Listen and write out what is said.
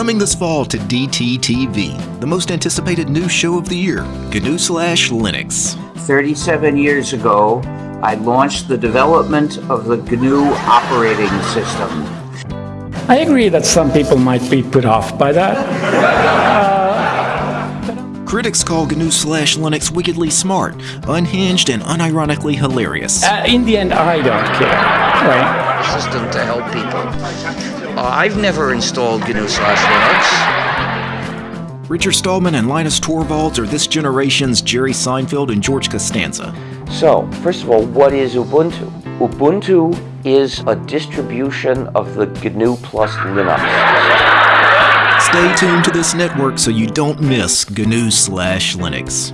Coming this fall to DTTV, the most anticipated new show of the year, GNU slash Linux. 37 years ago, I launched the development of the GNU operating system. I agree that some people might be put off by that. Critics call GNU slash Linux wickedly smart, unhinged, and unironically hilarious. Uh, in the end, I don't care, right? System to help people. Uh, I've never installed GNU slash Linux. Richard Stallman and Linus Torvalds are this generation's Jerry Seinfeld and George Costanza. So, first of all, what is Ubuntu? Ubuntu is a distribution of the GNU plus Linux. Stay tuned to this network so you don't miss GNU slash Linux.